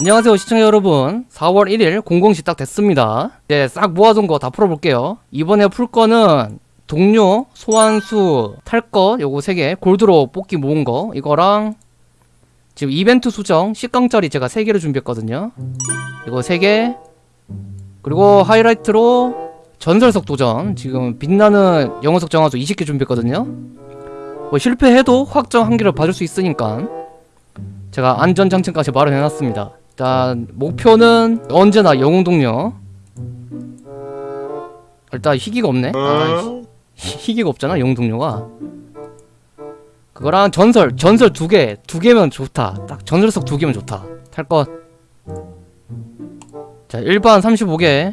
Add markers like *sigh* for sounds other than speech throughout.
안녕하세요 시청자 여러분. 4월 1일 공공시 딱 됐습니다. 이제 싹 모아둔 거 다 풀어볼게요. 이번에 풀 거는 동료, 소환수, 탈 거 요거 3개 골드로 뽑기 모은 거 이거랑 지금 이벤트 수정 10강짜리 제가 3개를 준비했거든요. 이거 3개 그리고 하이라이트로 전설석 도전. 지금 빛나는 영어석 정화수 20개 준비했거든요 뭐 실패해도 확정 한 개를 봐줄 수 있으니까. 제가 안전장치까지 마련해놨습니다. 일단 목표는 언제나 영웅 동료. 일단 희귀가 없네. 아, 희- 희귀가 없잖아 영웅 동료가. 그거랑 전설 전설 두개 두 개면 좋다. 딱 전설석 두 개면 좋다. 탈것 자 일반 35개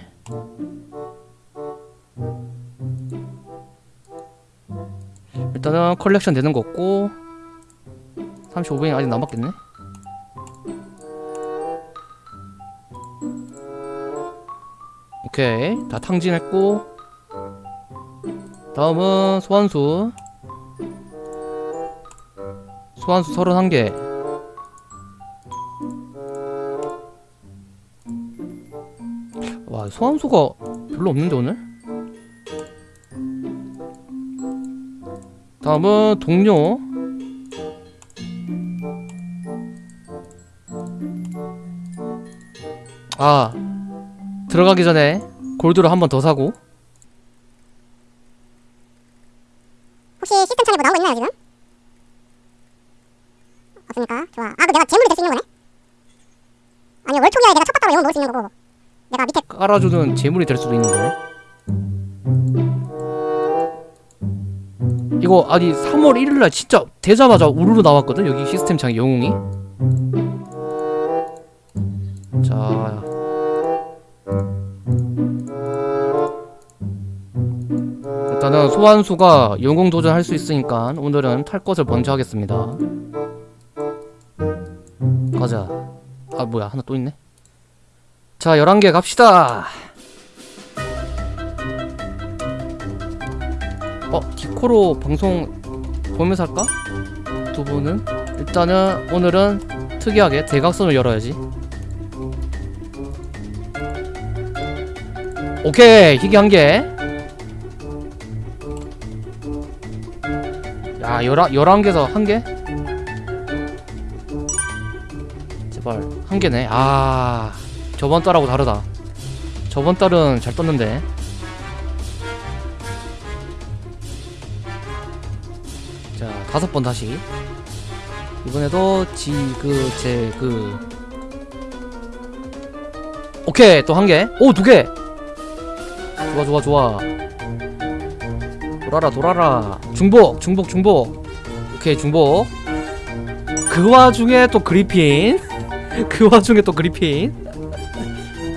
일단은 컬렉션 되는 거 없고 35병이 아직 남았겠네. 오케이. 다 탕진했고 다음은 소환수. 소환수 31개. 와 소환수가 별로 없는데 오늘? 다음은 동료 아 들어가기 전에 골드를 한 번 더 사고 혹시 시스템 창에 뭐거 있나요 지금? 없습니까? 좋아 아 그럼 내가 재물이 될 수 있는 거네? 아니 월초기에 내가 첫 봤다고 영혼 넣을 수 있는 거고 내가 밑에 깔아주는 재물이 될 수도 있는 거네 이거 아니 3월 1일날 진짜 되자마자 우르르 나왔거든? 여기 시스템 창에 영웅이? 자. 일단은 소환수가 영웅 도전할 수 있으니까 오늘은 탈 것을 먼저 하겠습니다. 가자. 아 뭐야. 하나 또 있네? 자 11개 갑시다 코로 방송 보면서 할까? 두 분은? 일단은 오늘은 특이하게 대각선을 열어야지. 오케이 희귀 한개. 야 열한, 열한 개에서 한 개? 제발 한 개네. 아 저번 달하고 다르다. 저번 달은 잘 떴는데 자 다섯 번 다시. 이번에도 지 그 제 그. 오케이 또 한개오두 개. 좋아 좋아 좋아. 돌아라 돌아라. 중복 중복 중복. 오케이 중복. 그 와중에 또 그리핀. *laughs* 그 와중에 또 그리핀.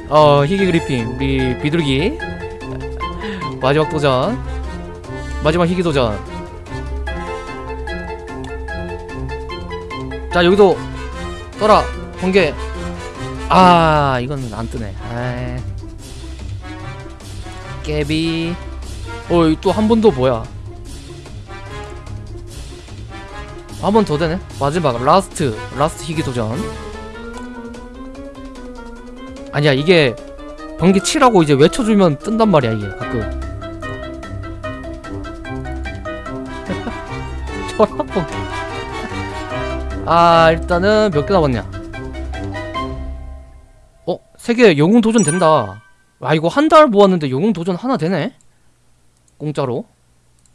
어 희귀 그리핀. 우리 비둘기. 마지막 도전. 마지막 희귀 도전 자 여기도 떠라 번개. 아 이건 안 뜨네. 아 깨비. 어또 한 번 더 뭐야? 한 번 더 되네? 마지막 last last 희귀 도전. 아니야 이게 번개 치라고 이제 외쳐주면 뜬단 말이야 이게 가끔. *laughs* 저런 번개 아 일단은 몇 개 남았냐? 어? 세 개. 영웅 도전 된다. 아 이거 한 달 모았는데 영웅 도전 하나 되네? 공짜로?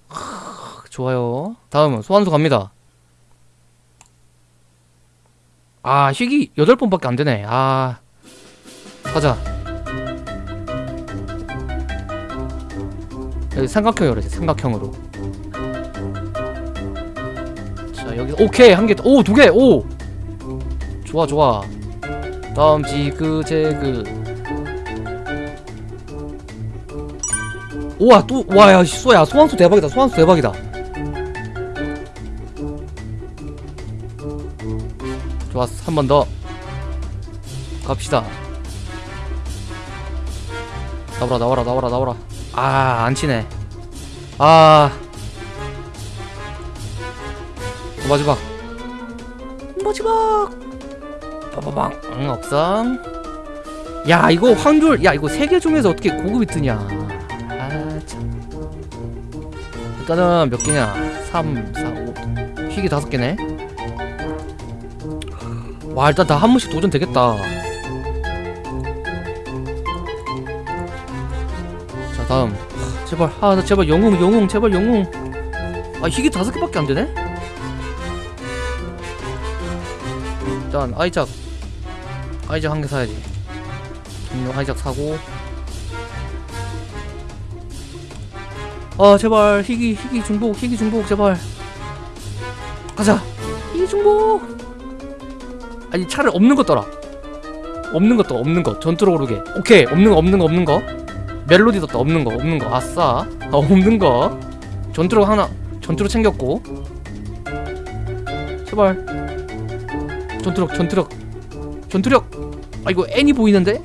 크, 좋아요. 다음은 소환수 갑니다. 아 희귀 8번밖에 안 되네. 아 가자. 여기 삼각형으로 해 삼각형으로 자 여기 오케이 한개오두 개. 오. 좋아 좋아. 다음 지그재그. 우와 또 와야 쏘야. 소환수 대박이다. 소환수 대박이다. 좋았어. 한 번 더. 갑시다. 나와라 나와라 나와라 나와라. 아 안 치네. 아 어, 마지막. 마지막. 빠바방 응 억상 야 이거 황졸. 야 이거 세개 중에서 어떻게 고급이 뜨냐? 아참. 일단은 몇 개냐? 3 4 5 희귀 다섯 개네. 와 일단 다 한 번씩 도전 되겠다. 자 다음. 하, 제발. 아나 제발 영웅 영웅 제발 영웅. 아 희귀 다섯 개밖에 안 되네 일단 아이작 아이작 한 개 사야지. 동료 아이작 사고. 아 제발 희귀 희귀 중복 희귀 중복 제발. 가자. 희귀 중복. 아니 차라리 없는 거 떠라. 없는 거떠 없는 거 전투로 오르게. 오케이. 없는 거 없는 거 없는 거. 멜로디 떴다. 없는 거 없는 거. 아싸. 아, 없는 거. 전투로 하나 전투로 챙겼고. 제발 전투력 전투력. 전투력. 아 이거 N이 보이는데.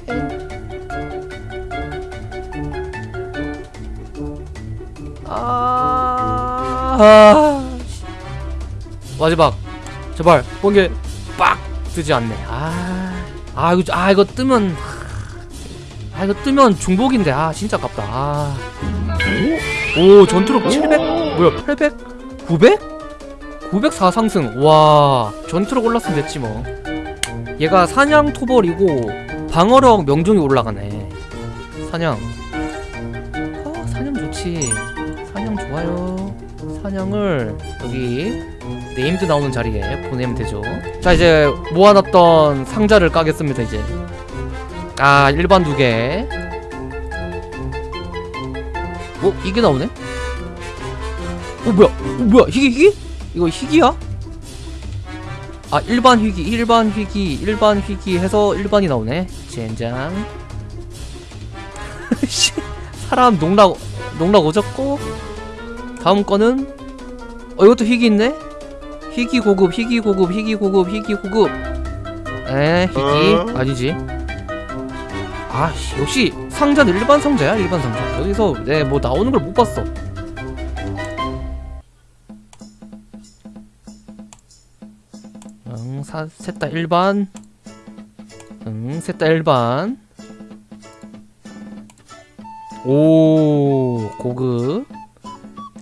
아, 아 씨. 마지막. 제발 번개 빡 뜨지 않네. 아, 아 이거 아 이거 뜨면 아 이거 뜨면 중복인데. 아 진짜 아깝다. 아. 오, 오 전투력 700 뭐야 800 900 904 상승 와 전투력 올랐으면 됐지 뭐 얘가 사냥 토벌이고 방어력 명중이 올라가네 사냥 아 사냥 좋지 사냥 좋아요 사냥을 여기 named 나오는 자리에 보내면 되죠 자 이제 모아놨던 상자를 까겠습니다 이제 아 일반 두개 어? 이게 나오네? 어 뭐야? 어 뭐야? 희귀 희귀? 이거 희귀야? 아 일반 희귀 일반 희귀 일반 희귀 해서 일반이 나오네. 젠장. *laughs* 씨, 사람 농락 농락 오졌고 다음 거는 어 이것도 희귀 있네? 희귀 고급 희귀 고급 희귀 고급 희귀 고급. 에 희귀. 아니지. 아씨 역시 상자는 일반 상자야 일반 상자. 여기서 내 뭐 나오는 걸 못 봤어 셋다 일반. 응, 셋다 일반. 오, 고급.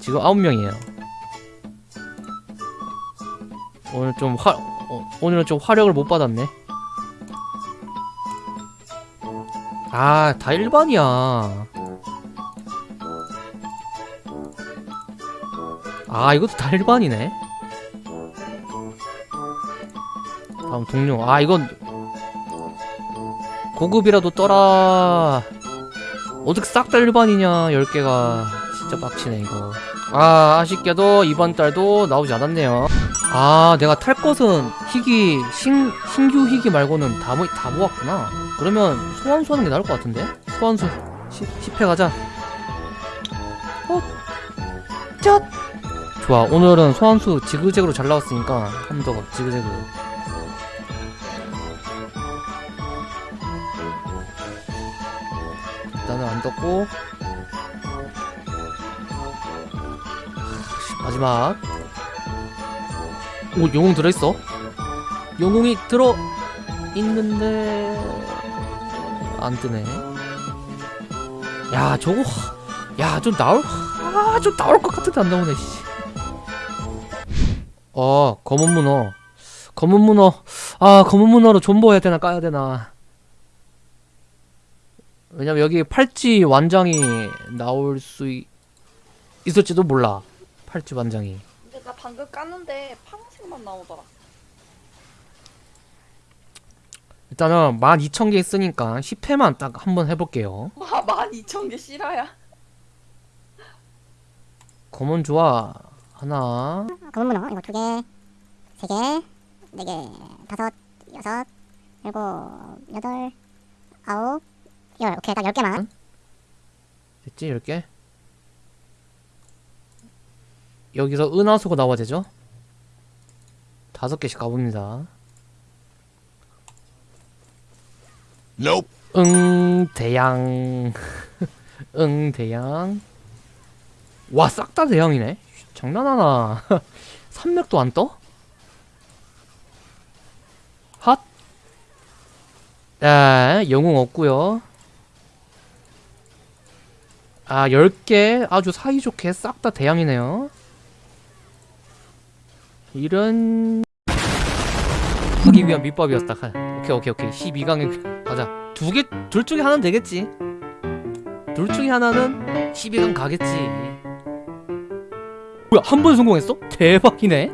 지금 아홉 명이에요. 오늘 좀 화, 어, 오늘은 좀 화력을 못 받았네. 아, 다 일반이야. 아, 이것도 다 일반이네. 다음 동료. 아 이건 고급이라도 떠라. 어떻게 싹 다 일반이냐 10개가. 진짜 빡치네 이거. 아 아쉽게도 이번 달도 나오지 않았네요. 아 내가 탈 것은 희귀 신, 신규 희귀 말고는 다, 모, 다 모았구나. 그러면 소환수 하는 게 나을 것 같은데? 소환수 10, 회 가자. 어? cat 좋아. 오늘은 소환수 지그재그로 잘 나왔으니까 한 번 더 지그재그 일단은 안 떴고. 마지막. 오 영웅 들어있어? 영웅이 들어 있는데 안 뜨네. 야 저거 야 좀 나올 아 좀 나올 것 같은데 안 나오네 씨. 어 검은 문어. 검은 문어. 아 검은 문어로 존버해야 되나 까야 되나 왜냐면 여기 팔찌 완장이 나올 수 있, 있을지도 몰라. 팔찌 완장이. 근데 나 방금 깠는데 파란색만 나오더라. 일단은 12,000개 있으니까 10회만 딱 한 번 해볼게요. 와, *laughs* 12,000개 실화야. 검은 좋아. 하나. 검은 문어 이거 두 개, 세 개, 네 개, 다섯, 여섯, 일곱, 여덟, 아홉, 열. 오케이 딱열 개만. 됐지? 10개? 여기서 은하수가 나와야 되죠? 다섯 개씩 가봅니다. Nope. 응 대양 *laughs* 응 대양 와 싹 다 대양이네 장난하나 *laughs* 산맥도 안 떠? 자, 영웅 없고요. 아, 10개 아주 사이좋게 싹 다 대양이네요. 이런 하기 위한 밑밥이었다. 가- 오케이, 오케이, 오케이. 12강에 가자. 두 개, 둘 중에 하나는 되겠지. 둘 중에 하나는 12강 가겠지. 뭐야, 한 번 성공했어? 대박이네.